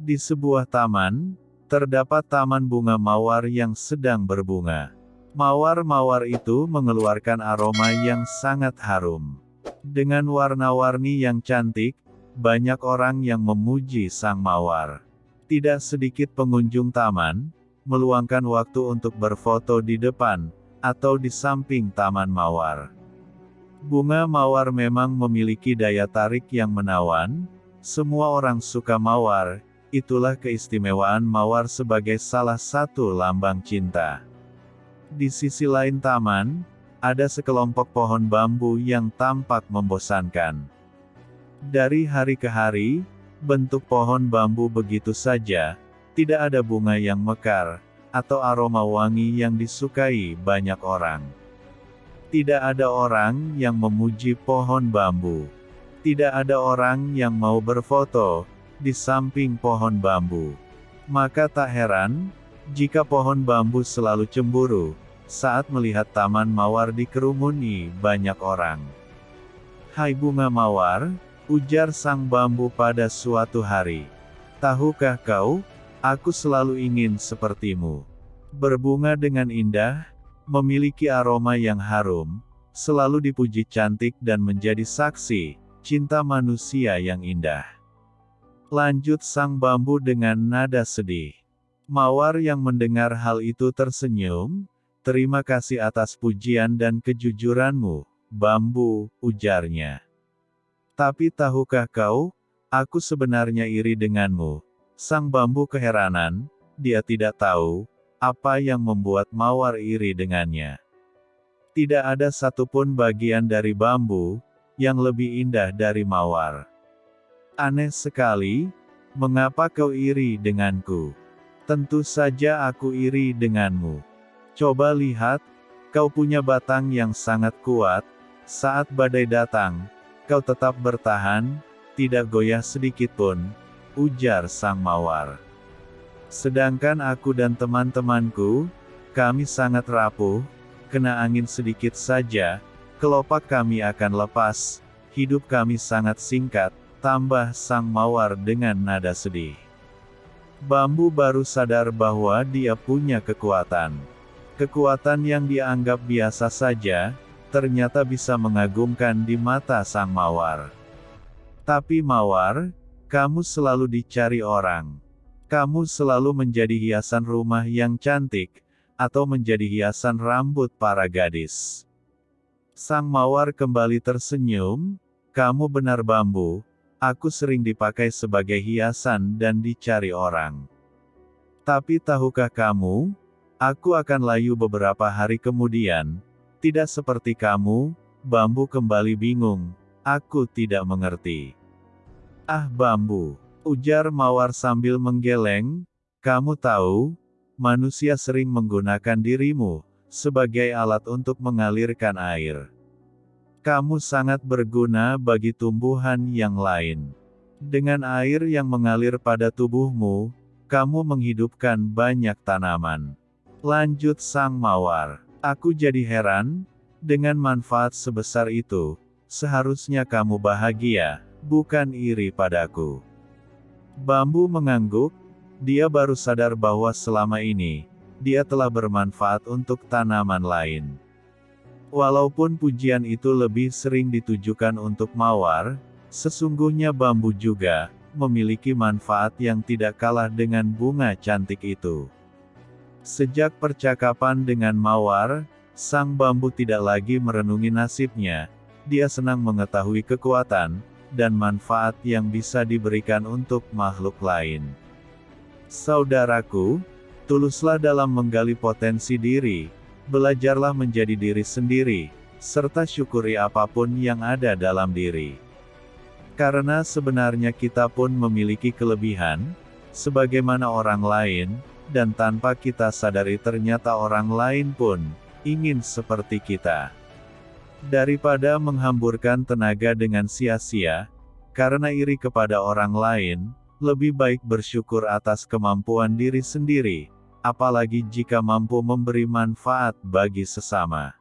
Di sebuah taman, terdapat taman bunga mawar yang sedang berbunga. Mawar-mawar itu mengeluarkan aroma yang sangat harum. Dengan warna-warni yang cantik, banyak orang yang memuji sang mawar. Tidak sedikit pengunjung taman, meluangkan waktu untuk berfoto di depan, atau di samping taman mawar. Bunga mawar memang memiliki daya tarik yang menawan, semua orang suka mawar, itulah keistimewaan mawar sebagai salah satu lambang cinta. Di sisi lain taman, ada sekelompok pohon bambu yang tampak membosankan. Dari hari ke hari, bentuk pohon bambu begitu saja, tidak ada bunga yang mekar, atau aroma wangi yang disukai banyak orang. Tidak ada orang yang memuji pohon bambu. Tidak ada orang yang mau berfoto di samping pohon bambu. Maka tak heran, jika pohon bambu selalu cemburu, saat melihat taman mawar dikerumuni banyak orang. Hai bunga mawar, ujar sang bambu pada suatu hari. Tahukah kau, aku selalu ingin sepertimu. Berbunga dengan indah, memiliki aroma yang harum, selalu dipuji cantik dan menjadi saksi, cinta manusia yang indah. Lanjut sang bambu dengan nada sedih. Mawar yang mendengar hal itu tersenyum, terima kasih atas pujian dan kejujuranmu, bambu, ujarnya. Tapi tahukah kau, aku sebenarnya iri denganmu. Sang bambu keheranan, dia tidak tahu, apa yang membuat mawar iri dengannya. Tidak ada satupun bagian dari bambu, yang lebih indah dari mawar. Aneh sekali, mengapa kau iri denganku? Tentu saja aku iri denganmu. Coba lihat, kau punya batang yang sangat kuat, saat badai datang, kau tetap bertahan, tidak goyah sedikitpun, ujar sang mawar. Sedangkan aku dan teman-temanku, kami sangat rapuh, kena angin sedikit saja, kelopak kami akan lepas, hidup kami sangat singkat, tambah sang mawar dengan nada sedih. Bambu baru sadar bahwa dia punya kekuatan. Kekuatan yang dianggap biasa saja, ternyata bisa mengagumkan di mata sang mawar. Tapi mawar, kamu selalu dicari orang. Kamu selalu menjadi hiasan rumah yang cantik, atau menjadi hiasan rambut para gadis. Sang mawar kembali tersenyum, kamu benar bambu, Aku sering dipakai sebagai hiasan dan dicari orang. Tapi tahukah kamu, aku akan layu beberapa hari kemudian, tidak seperti kamu, bambu kembali bingung, aku tidak mengerti. Ah bambu, ujar mawar sambil menggeleng, kamu tahu, manusia sering menggunakan dirimu, sebagai alat untuk mengalirkan air. Kamu sangat berguna bagi tumbuhan yang lain. Dengan air yang mengalir pada tubuhmu, kamu menghidupkan banyak tanaman. Lanjut sang mawar. Aku jadi heran, dengan manfaat sebesar itu, seharusnya kamu bahagia, bukan iri padaku. Bambu mengangguk, dia baru sadar bahwa selama ini, dia telah bermanfaat untuk tanaman lain. Walaupun pujian itu lebih sering ditujukan untuk mawar, sesungguhnya bambu juga memiliki manfaat yang tidak kalah dengan bunga cantik itu. Sejak percakapan dengan mawar, sang bambu tidak lagi merenungi nasibnya, dia senang mengetahui kekuatan dan manfaat yang bisa diberikan untuk makhluk lain. Saudaraku, tuluslah dalam menggali potensi diri, Belajarlah menjadi diri sendiri, serta syukuri apa pun yang ada dalam diri. Karena sebenarnya kita pun memiliki kelebihan, sebagaimana orang lain, dan tanpa kita sadari ternyata orang lain pun ingin seperti kita. Daripada menghamburkan tenaga dengan sia-sia, karena iri kepada orang lain, lebih baik bersyukur atas kemampuan diri sendiri apalagi jika mampu memberi manfaat bagi sesama.